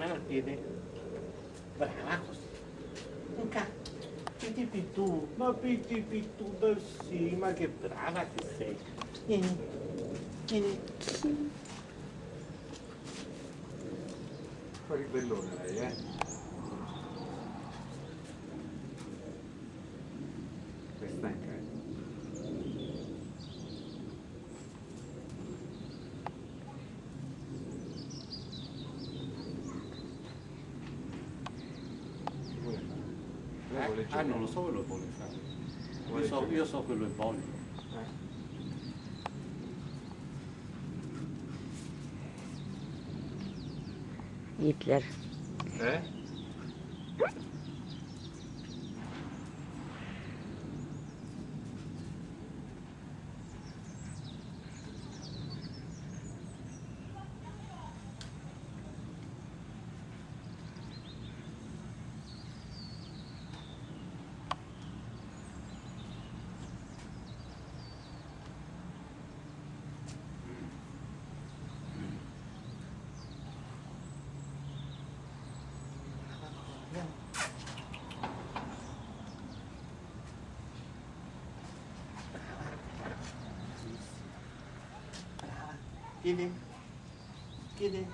Mano il piede. Brava così. Un cazzo. Piti pitù, ma piti pitù da sì, ma che brava che sei. Vieni, vieni. Fa ribellone lei, eh? È stanca, eh? Che vuole fare? Vuole Ah, non lo so quello che vuole fare. Vuole Io so, io so quello che voglio. Eh? Hitler. Eh? 给你给你